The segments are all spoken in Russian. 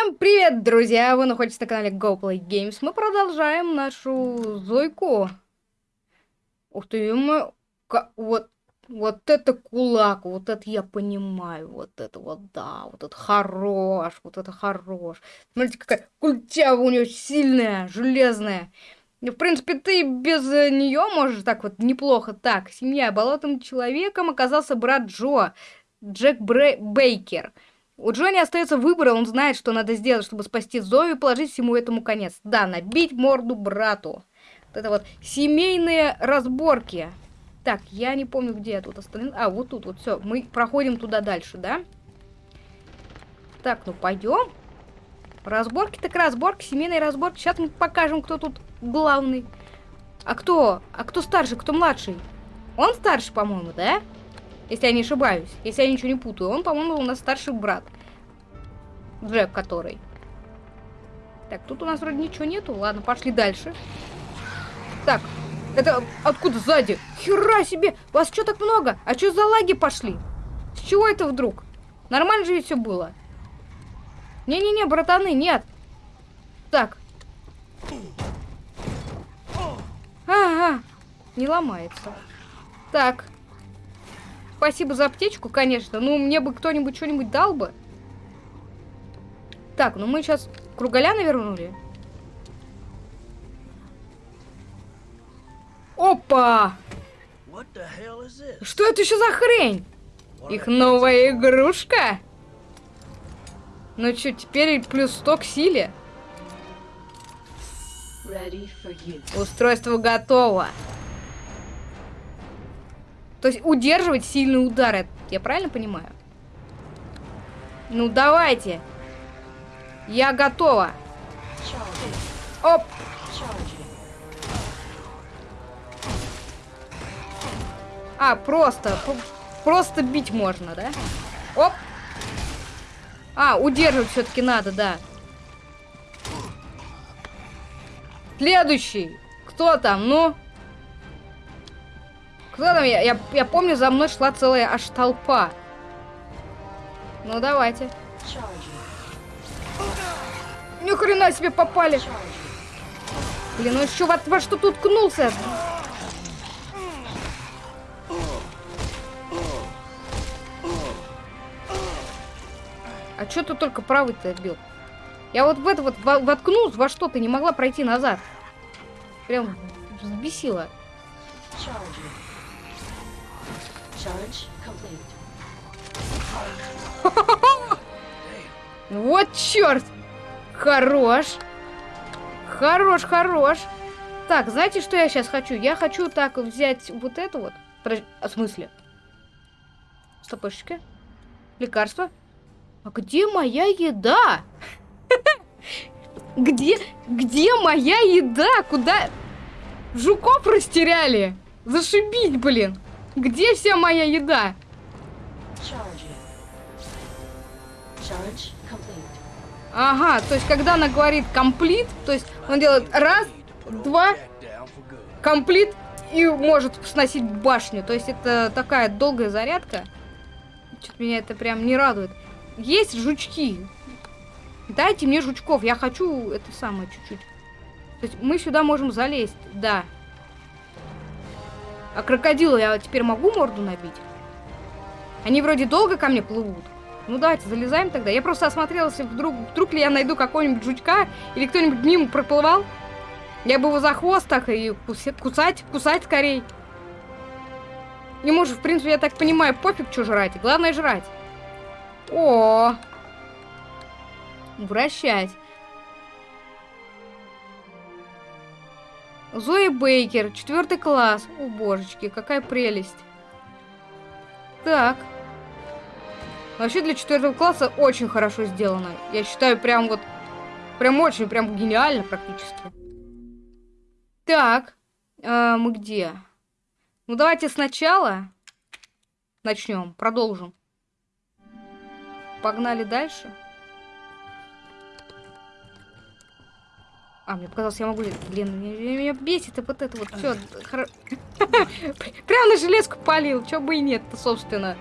Всем привет, друзья! Вы находитесь на канале GoPlay Games. Мы продолжаем нашу Зойку. Ух ты, мы... Вот, вот это кулак, вот это я понимаю, вот это вот, да, вот это хорош, вот это хорош. Смотрите, какая культява у нее сильная, железная. В принципе, ты без нее можешь так вот неплохо. Так, семья болотным человеком оказался брат Джо, Джек Бре Бейкер. У Джонни остается выбор, он знает, что надо сделать, чтобы спасти Зою и положить всему этому конец. Да, набить морду брату. Вот это вот семейные разборки. Так, я не помню, где я тут остановился. А, вот тут, вот все. Мы проходим туда дальше, да? Так, ну пойдем. Разборки так разборки, семейные разборки. Сейчас мы покажем, кто тут главный. А кто? А кто старше, кто младший? Он старше, по-моему, да? Если я не ошибаюсь. Если я ничего не путаю. Он, по-моему, у нас старший брат. Джек, который. Так, тут у нас вроде ничего нету. Ладно, пошли дальше. Так, это откуда сзади? Хера себе! Вас что так много? А что за лаги пошли? С чего это вдруг? Нормально же все было. Не-не-не, братаны, нет. Так. Ага, не ломается. Так. Спасибо за аптечку, конечно. Ну, мне бы кто-нибудь что-нибудь дал бы. Так, ну мы сейчас кругаля навернули. Опа! Что это еще за хрень? Их новая игрушка? Ну что, теперь плюс 100 к силе? Устройство готово. То есть удерживать сильные удары. Я правильно понимаю? Ну, давайте. Я готова. Оп. А, просто. Просто бить можно, да? Оп. А, удерживать все-таки надо, да. Следующий. Кто там? Ну? Кто там? Я, я, я помню, за мной шла целая аж толпа. Ну, давайте. Ни хрена себе попали. Блин, ну еще во, во что тут ткнулся? А что ты только правый-то отбил? Я вот в это вот воткнулся во что-то, не могла пройти назад. Прям взбесила. Вот черт! Хорош! Хорош, хорош! Так, знаете, что я сейчас хочу? Я хочу так взять вот это вот. А, в смысле? Стопочки. Лекарство. А где моя еда? Где, где моя еда? Куда? Жуков растеряли. Зашибить, блин. Где вся моя еда? Ага, то есть когда она говорит комплит, то есть он делает раз, два, комплит и может сносить башню. То есть это такая долгая зарядка. Что-то меня это прям не радует. Есть жучки. Дайте мне жучков, я хочу это самое чуть-чуть. То есть мы сюда можем залезть, да. А крокодила я теперь могу морду набить? Они вроде долго ко мне плывут. Ну давайте, залезаем тогда. Я просто осмотрелась, вдруг, вдруг ли я найду какого-нибудь жучка, или кто-нибудь мимо проплывал. Я бы его за хвост так и кусать, кусать скорей. Не может, в принципе, я так понимаю, пофиг, что жрать. Главное жрать. О, Вращать. Зои Бейкер, четвертый класс. О, божечки, какая прелесть. Так. Вообще для четвертого класса очень хорошо сделано. Я считаю, прям вот... Прям очень, прям гениально практически. Так. А, мы где? Ну, давайте сначала начнем, продолжим. Погнали дальше. А, мне показалось, я могу... Блин, меня, бесит и вот это вот все. Прям на железку полил. Чё бы и нет-то, собственно.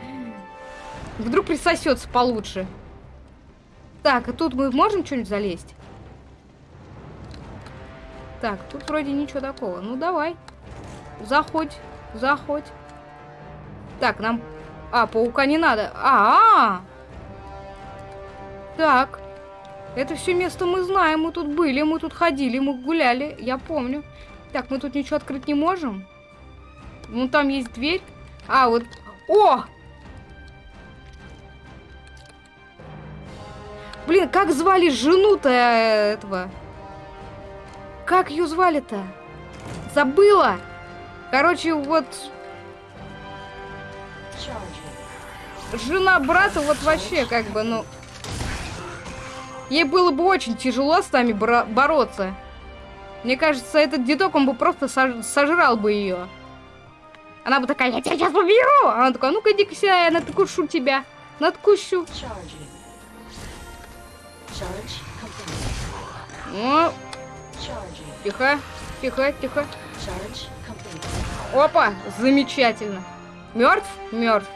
Вдруг присосется получше. Так, а тут мы можем что-нибудь залезть? Так, тут вроде ничего такого. Ну, давай. Заходь, заходь. Так, нам... А, паука не надо. А, -а, -а! Так. Это все место мы знаем. Мы тут были, мы тут ходили, мы гуляли. Я помню. Так, мы тут ничего открыть не можем. Ну, там есть дверь. А, вот... О! Блин, как звали жену-то этого? Как ее звали-то? Забыла! Короче, вот... Жена брата вот вообще как бы, ну... Ей было бы очень тяжело с нами бороться. Мне кажется, этот дедок, он бы просто сожрал бы ее. Она бы такая, я тебя сейчас убью! А она такая, ну-ка иди-ка сюда, я надкушу тебя. Надкушу. Ну, тихо, тихо, тихо. Опа, замечательно. Мертв? Мертв.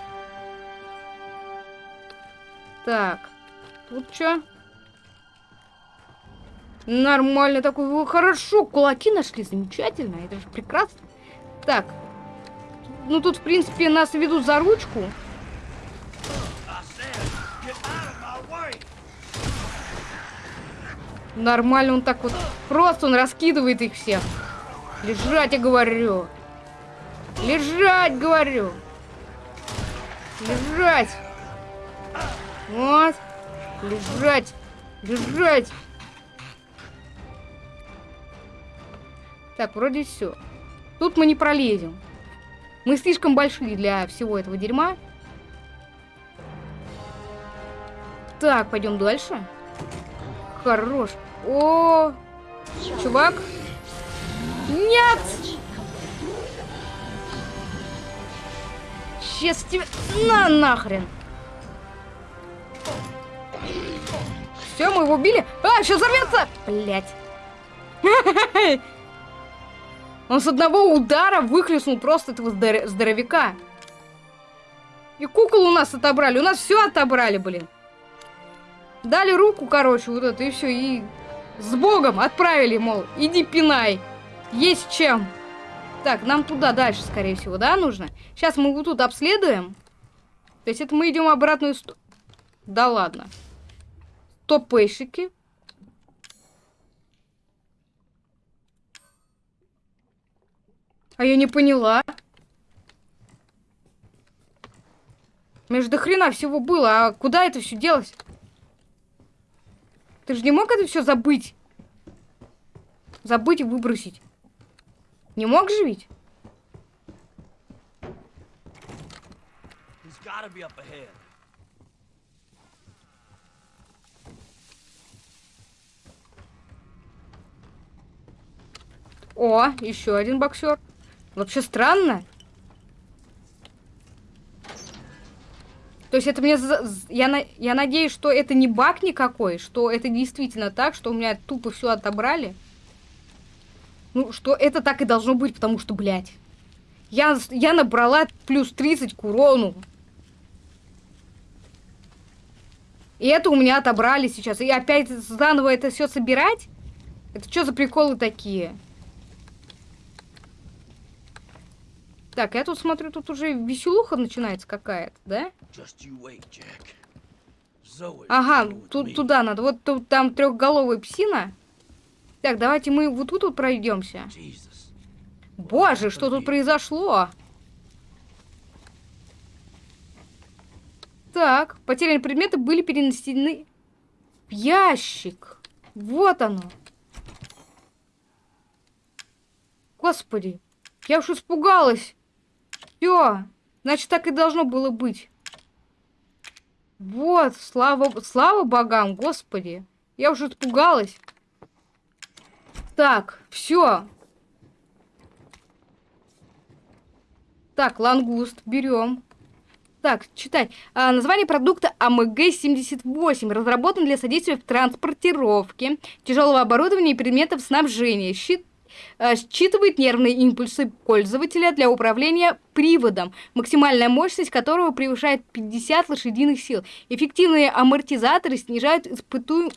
Так, тут что? Нормально такой, хорошо, кулаки нашли, замечательно, это же прекрасно. Так, ну тут, в принципе, нас ведут за ручку. Нормально он так вот, просто он раскидывает их всех. Лежать, я говорю. Лежать, говорю. Лежать. Вот. Лежать. Лежать. Так, вроде все. Тут мы не пролезем. Мы слишком большие для всего этого дерьма. Так, пойдем дальше. Хорош. О, чувак. Нет! Сейчас тебе... На нахрен! Все, мы его убили. А, сейчас взорвется! Блять. Он с одного удара выхлестнул просто этого здор здоровяка. И кукол у нас отобрали. У нас все отобрали, блин. Дали руку, короче, вот это, и все. И с Богом отправили, мол, иди пинай. Есть чем. Так, нам туда дальше, скорее всего, да, нужно? Сейчас мы вот тут обследуем. То есть это мы идем обратную... Да ладно. Топэшики. А я не поняла. Между хрена всего было, а куда это все делось? Ты же не мог это все забыть? Забыть и выбросить. Не мог же ведь? О, еще один боксер. Вообще странно. То есть это мне... Я, я надеюсь, что это не баг никакой, что это действительно так, что у меня тупо все отобрали. Ну, что это так и должно быть, потому что, блядь. Я, я набрала плюс 30 к урону. И это у меня отобрали сейчас. И опять заново это все собирать? Это что за приколы такие? Так, я тут смотрю, тут уже веселуха начинается какая-то, да? Ага, тут туда надо. Вот тут там трехголовая псина. Так, давайте мы вот тут вот пройдемся. Боже, что тут произошло? Так, потерянные предметы были перенесены в ящик. Вот оно. Господи, я уж испугалась. Все, значит, так и должно было быть. Вот, слава, слава богам, господи. Я уже испугалась. Так, все. Так, лангуст берем. Так, читать. А, название продукта АМГ-78. Разработан для содействия в транспортировке тяжелого оборудования и предметов снабжения. Щит считывает нервные импульсы пользователя для управления приводом, максимальная мощность которого превышает 50 лошадиных сил. Эффективные амортизаторы снижают испыту...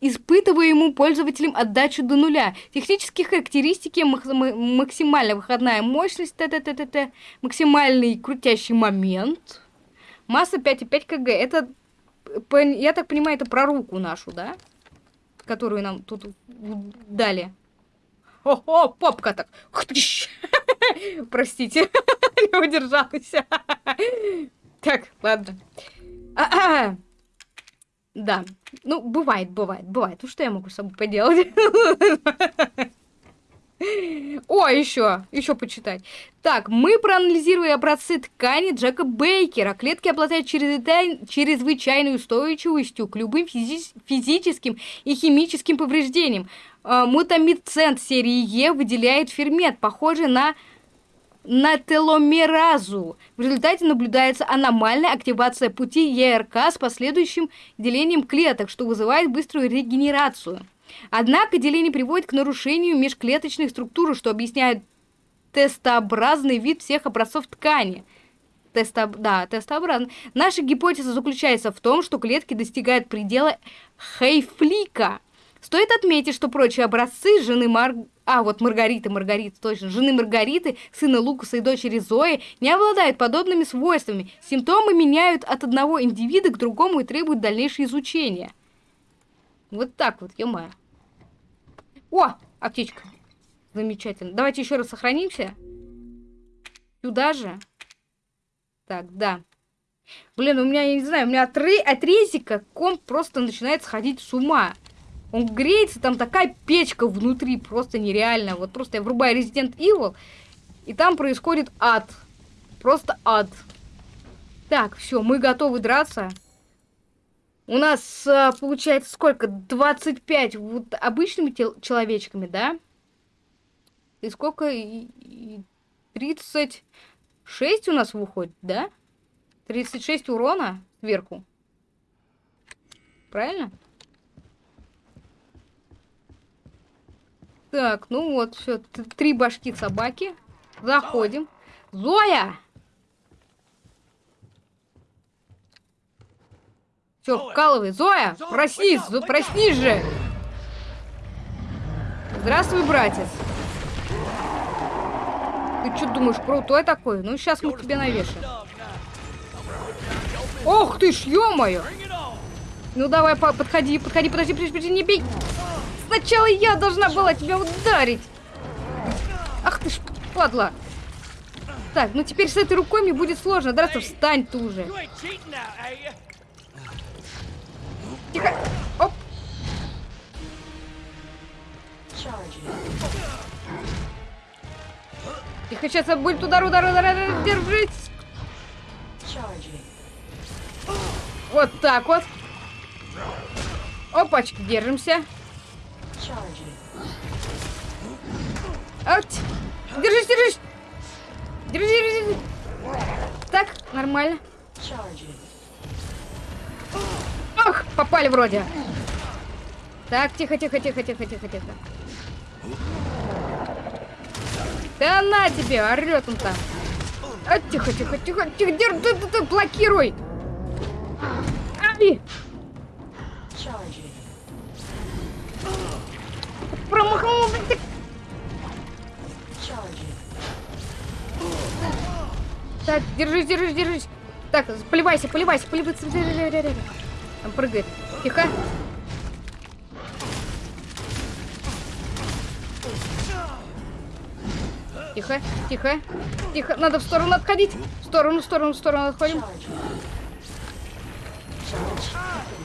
испытываемую пользователем отдачу до нуля. Технические характеристики максимальная выходная мощность, т -т -т -т -т, максимальный крутящий момент, масса 5,5 кг. Это, я так понимаю, это про руку нашу, да? Которую нам тут дали. О-о, попка так. Простите, не удержалась. Так, ладно. Да. Ну, бывает, бывает, бывает. Ну, что я могу с собой поделать? О, еще, еще почитать. Так, мы проанализировали образцы ткани Джека Бейкера. Клетки обладают чрезвычайной устойчивостью к любым физи физическим и химическим повреждениям. Э, мутамицент серии Е выделяет фермент, похожий на на теломеразу. В результате наблюдается аномальная активация пути ЕРК с последующим делением клеток, что вызывает быструю регенерацию. Однако деление приводит к нарушению межклеточных структур, что объясняет тестообразный вид всех образцов ткани. Тесто... Да, тестообразный. Наша гипотеза заключается в том, что клетки достигают предела Хейфлика. Стоит отметить, что прочие образцы жены Мар... А, вот Маргариты, Маргариты, точно. Жены Маргариты, сына Лукаса и дочери Зои не обладают подобными свойствами. Симптомы меняют от одного индивида к другому и требуют дальнейшего изучения. Вот так вот, ё -моё. О, аптечка. Замечательно. Давайте еще раз сохранимся. Сюда же. Так, да. Блин, у меня, я не знаю, у меня от, от резика комп просто начинает сходить с ума. Он греется, там такая печка внутри, просто нереально. Вот просто я врубаю Resident Evil, и там происходит ад. Просто ад. Так, все, мы готовы драться. У нас а, получается сколько? 25 вот обычными человечками, да? И сколько? И 36 у нас выходит, да? 36 урона сверху. Правильно? Так, ну вот, все, три башки собаки. Заходим. Зоя! Все, вкалывай. Зоя, проснись, проснись же. Здравствуй, братец. Ты что думаешь, крутой такой? Ну, сейчас мы тебе навешаем. Ох ты ж, ё-моё! Ну, давай, подходи, подходи, подожди, подожди, подожди, не бей. Сначала я должна была тебя ударить. Ах ты ж, падла. Так, ну теперь с этой рукой мне будет сложно драться. Встань ты уже. Тихо. Оп. Тихо, сейчас будет удар, удар, удар, удар, держись. Вот так вот. Опачки, держимся. Аут. Держись, держись. Держись, держись. Так, нормально. Ох, попали вроде. Так, тихо, тихо, тихо, тихо, тихо, тихо. Да на тебе, орет он там. А, тихо, тихо, тихо, тихо, держи, ты, ты, ты, блокируй. Держись, держись, держись. Так, поливайся, поливайся, поливайся. Там прыгает. Тихо. Тихо, тихо, тихо. Надо в сторону отходить. В сторону, в сторону, в сторону отходим.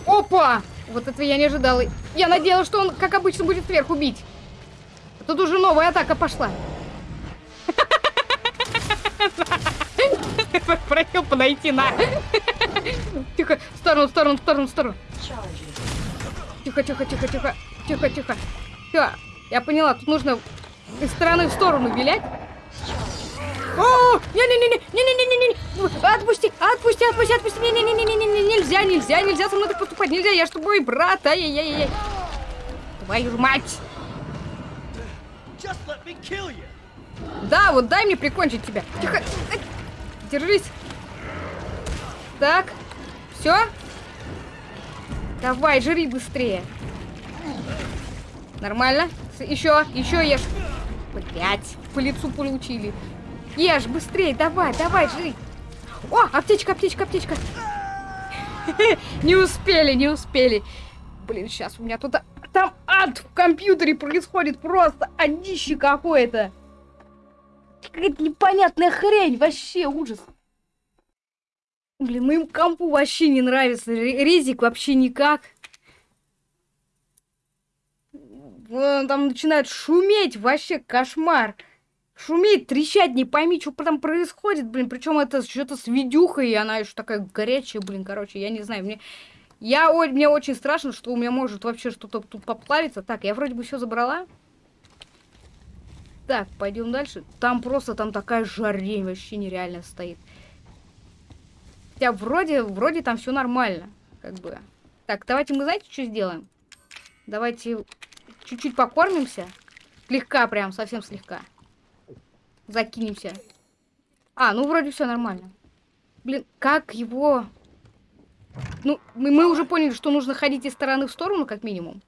Опа! Вот этого я не ожидала. Я надеялась, что он, как обычно, будет сверху бить. Тут уже новая атака пошла. Просил подойти на. Тихо, в сторону, в сторону, в сторону, в сторону. Тихо, тихо, тихо, тихо. Тихо, тихо. Все, я поняла, тут нужно из стороны в сторону вилять. О, не-не-не-не-не-не-не-не, отпусти, отпусти, отпусти, отпусти, не-не-не-не-не, нельзя, нельзя, нельзя со мной так поступать, нельзя, я ж твой брат, ай-яй-яй-яй. Твою мать. Just let me kill you. Да, вот дай мне прикончить тебя. Тихо. Держись. Так. Все? Давай, жри быстрее. Нормально. Еще, еще ешь. Блять, по лицу получили. Ешь, быстрее, давай, давай, жри. О, аптечка, аптечка, аптечка. Не успели, не успели. Блин, сейчас у меня тут... а, Там ад в компьютере происходит просто одище какое-то. Какая-то непонятная хрень, вообще ужас. Блин, моему компу вообще не нравится. Ре- Резик вообще никак. Вон там начинает шуметь, вообще кошмар. Шуметь, трещать, не пойми, что там происходит, блин. Причем это что-то с видюхой, и она еще такая горячая, блин, короче, я не знаю. Мне, я, о- мне очень страшно, что у меня может вообще что-то тут поплавиться. Так, я вроде бы все забрала. Так, пойдем дальше. Там просто, там такая жарень вообще нереально стоит. Хотя вроде, вроде там все нормально, как бы. Так, давайте мы, знаете, что сделаем? Давайте чуть-чуть покормимся. Слегка прям, совсем слегка. Закинемся. А, ну вроде все нормально. Блин, как его... Ну, мы, мы уже поняли, что нужно ходить из стороны в сторону, как минимум.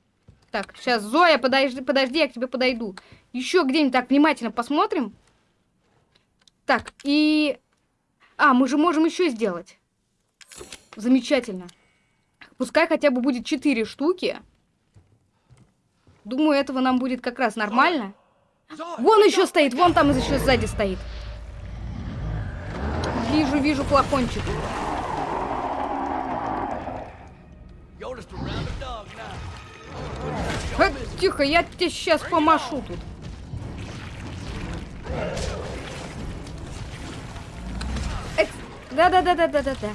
Так, сейчас, Зоя, подожди, подожди, я к тебе подойду. Еще где-нибудь так внимательно посмотрим. Так, и... А, мы же можем еще сделать. Замечательно. Пускай хотя бы будет 4 штуки. Думаю, этого нам будет как раз нормально. Вон еще стоит, вон там еще сзади стоит. Вижу, вижу флакончик. Тихо, я тебе сейчас помашу тут. Э, Да-да-да-да-да-да-да.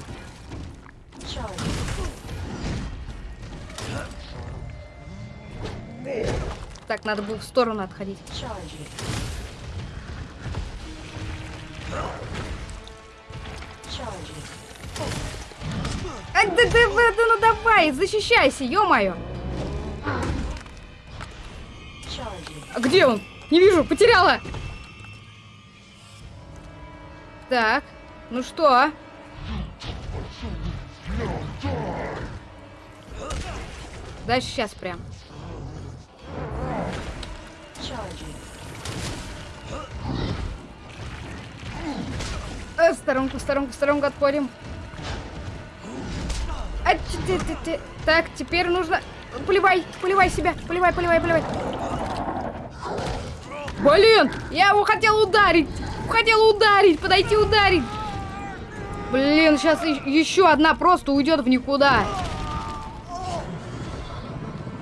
Так, надо было в сторону отходить. А, да, да, да, да, ну давай, защищайся, ё-моё. А где он? Не вижу, потеряла. Так, ну что? Да, сейчас прям. Э, сторонку, сторонку, сторонку отходим. А, ты- ты- ты. Так, теперь нужно... Поливай, поливай себя, поливай, поливай, поливай. Блин, я его хотел ударить. Хотел ударить, подойти ударить. Блин, сейчас еще одна просто уйдет в никуда.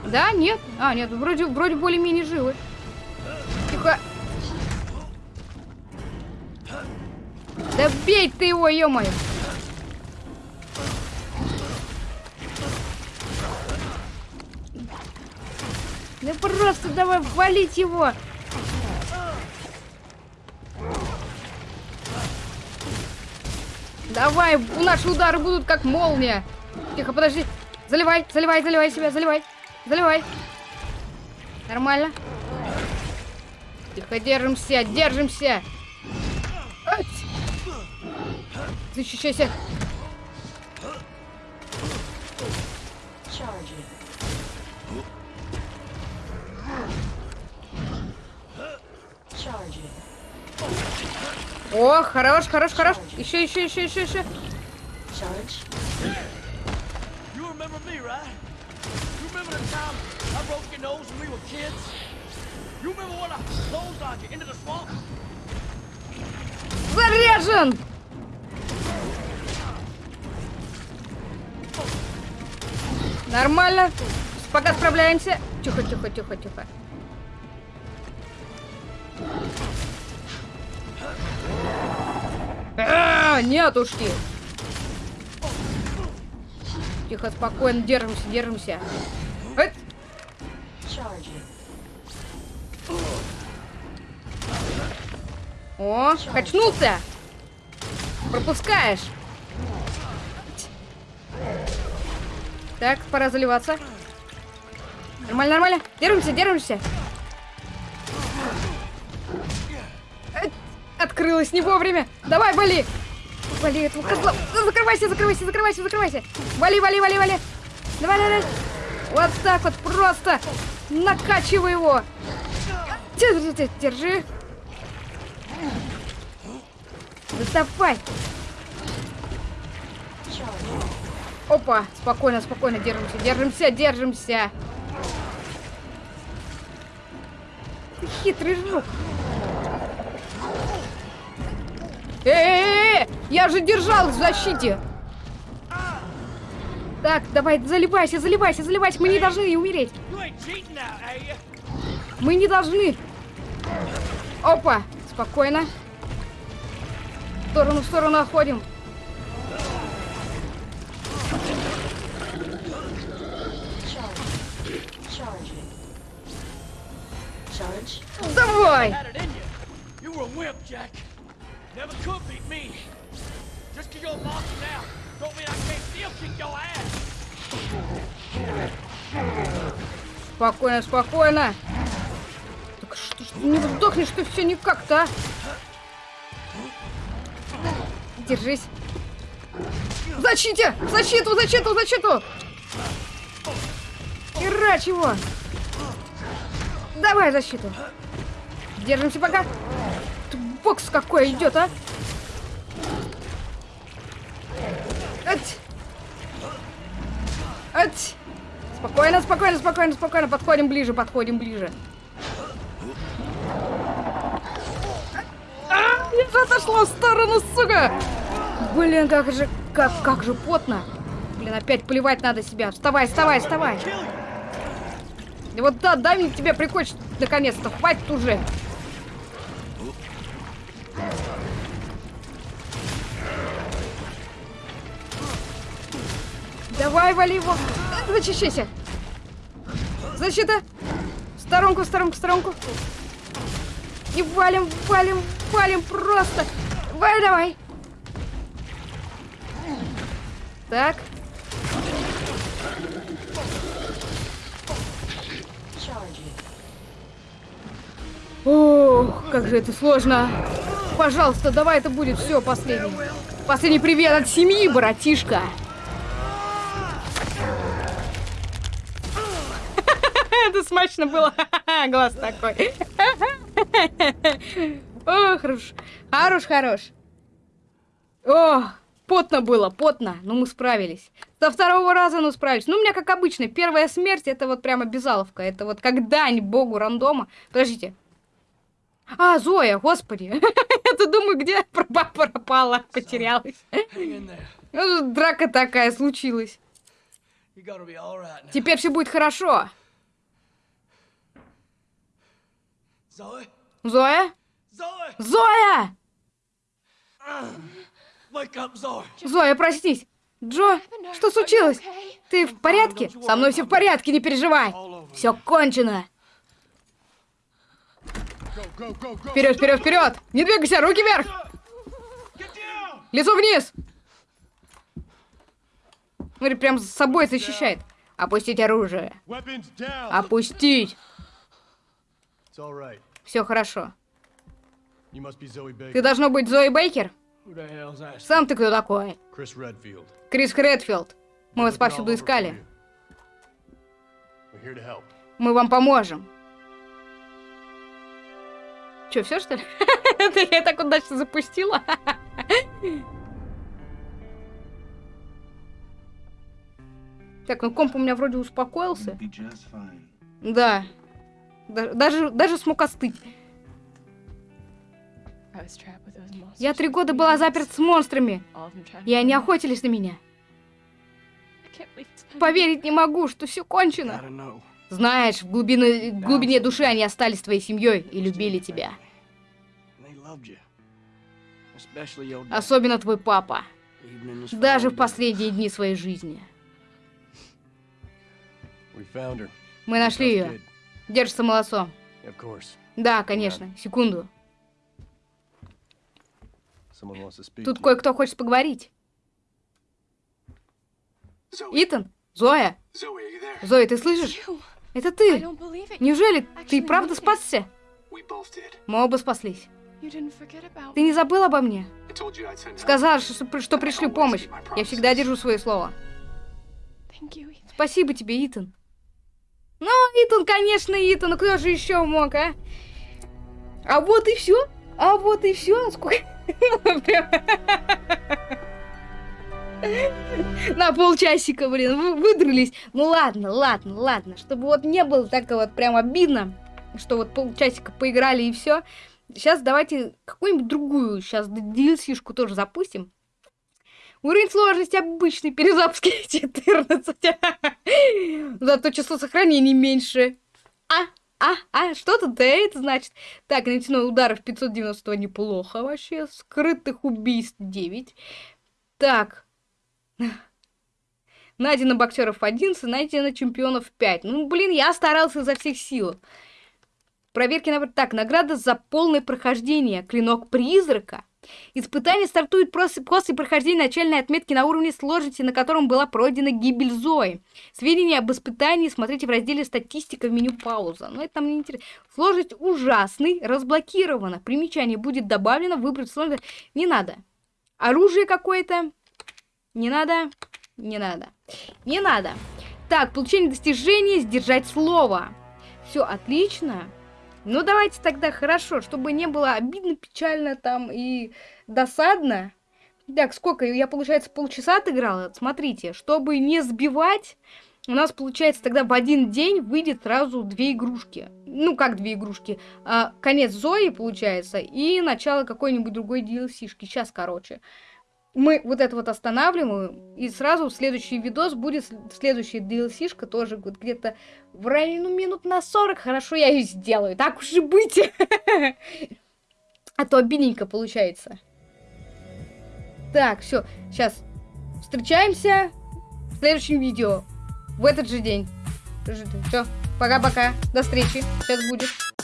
Да, нет? А, нет, вроде, вроде более-менее живы. Тихо. Да бей ты его, ё-моё. Да просто давай валить его. Давай, наши удары будут как молния. Тихо, подожди. Заливай, заливай, заливай себя, заливай. Заливай. Нормально. Тихо, держимся, держимся. Защищайся. О, хорош, хорош, хорош. Еще, еще, еще, еще, еще. Заряжен! Нормально. Пока справляемся. Тихо, тихо, тихо, тихо. А, нетушки. Тихо, спокойно, держимся, держимся. Эт. О, качнулся. Пропускаешь. Так, пора заливаться. Нормально, нормально. Держимся, держимся. Открылась не вовремя. Давай, вали. Вали этого козла. Закрывайся, закрывайся, закрывайся, закрывайся. Вали, вали, вали, вали. Давай, давай. Вот так вот просто накачивай его. Держи, держи. Доставай. Опа, спокойно, спокойно, держимся, держимся, держимся. Ты хитрый жук. Э-э-э! Я же держал в защите. Так, давай, заливайся, заливайся, заливайся. Мы не должны умереть. Мы не должны. Опа, спокойно. В сторону, в сторону. Charge. Давай. Never could beat me. Just 'cause you're monster now, don't mean I can't still kick your ass. Спокойно, спокойно. Так что ж ты не сдохнешь, ты все никак-то, а? Держись. В защите! Защиту, защиту, защиту! Херач его! Давай защиту. Держимся пока. Бокс какой идет, а? Ать! Ать! Спокойно, спокойно, спокойно, спокойно. Подходим ближе, подходим ближе. А, я отошла в сторону, сука! Блин, как же, как, как же потно. Блин, опять плевать надо себя. Вставай, вставай, вставай. И вот да, дай мне тебя прикончить наконец-то. Хватит уже. Давай, вали его. Зачищайся. Защита. В сторонку, в сторонку, в сторонку. И валим, валим, валим просто. Давай, давай. Так. Ох, как же это сложно. Пожалуйста, давай это будет все последний. Последний привет от семьи, братишка. Это смачно было. Глаз такой. О, хорош. Хорош, хорош. О, потно было, потно. Но мы справились. Со второго раза, ну, справились. Ну, у меня, как обычно, первая смерть, это вот прямо безаловка. Это вот как дань богу рандома. Подождите. А, Зоя, господи. Я-то думаю, где пропа- пропала, потерялась. Ну, Драка такая случилась. Теперь все будет хорошо. Зоя? Зоя! Zoe. Зоя, проснись. Джо, что случилось? Ты в порядке? Со мной все в порядке, не переживай. Все кончено. Вперед, вперед, вперед! Не двигайся, руки вверх! Лицо вниз! Смотри, прям с собой защищает. Опустить оружие. Опустить. Все хорошо. Ты должно быть Зои Бейкер? Сам ты кто такой? Chris Redfield. Крис Хредфилд. Мы вас повсюду искали. Мы вам поможем. Че, все что ли? Это я так удачно запустила. Так, ну комп у меня вроде успокоился. Да. Да- Даже, даже смог остыть. Я три года была заперт с монстрами, и они охотились на меня. Поверить не могу, что все кончено. Знаешь, в глубине, в глубине души они остались твоей семьей и любили тебя. Особенно твой папа. Даже в последние дни своей жизни. Мы нашли ее. Держится course. Да, конечно. Секунду. Тут кое-кто хочет поговорить. Итан? Зоя? Зоя, ты слышишь? Это ты? Неужели ты правда спасся? Мы оба спаслись. Ты не забыл обо мне? Сказал, что, что пришлю помощь. Я всегда держу свое слово. Спасибо тебе, Итан. Ну, Итан, конечно, Итан. Ну кто же еще мог, а? А вот и все. А вот и все. Сколько... Прям- На полчасика, блин, вы выдрались. Ну ладно, ладно, ладно. Чтобы вот не было так вот прям обидно, что вот полчасика поиграли и все. Сейчас давайте какую-нибудь другую сейчас DLC-шку тоже запустим. Уровень сложности обычный, перезапуски 14. Зато число сохранений меньше. А, а, а, что тут это значит? Так, нанесено ударов 590 неплохо вообще. Скрытых убийств 9. Так. Найдено боксеров 11, найдено чемпионов 5. Ну, блин, я старался изо всех сил. Проверки на... Так, награда за полное прохождение. Клинок призрака. Испытание стартует после, прохождения начальной отметки на уровне сложности, на котором была пройдена гибель Зои. Сведения об испытании смотрите в разделе «Статистика» в меню «Пауза». Но это нам не интересно. Сложность ужасный, разблокирована. Примечание будет добавлено, выбрать сложность. Не надо. Оружие какое-то. Не надо. Не надо. Не надо. Так, получение достижения, сдержать слово. Все отлично. Ну, давайте тогда хорошо, чтобы не было обидно, печально там и досадно. Так, сколько? Я, получается, полчаса отыграла. Смотрите, чтобы не сбивать, у нас, получается, тогда в один день выйдет сразу две игрушки. Ну, как две игрушки? А, конец Зои, получается, и начало какой-нибудь другой DLC-шки. Сейчас, короче. Мы вот это вот останавливаем, и сразу следующий видос будет следующая DLC-шка тоже вот где-то в районе ну, минут на 40. Хорошо, я ее сделаю. Так уж и быть. А то обидненько получается. Так, все, сейчас встречаемся в следующем видео. В этот же день. Все, пока-пока. До встречи. Сейчас будет.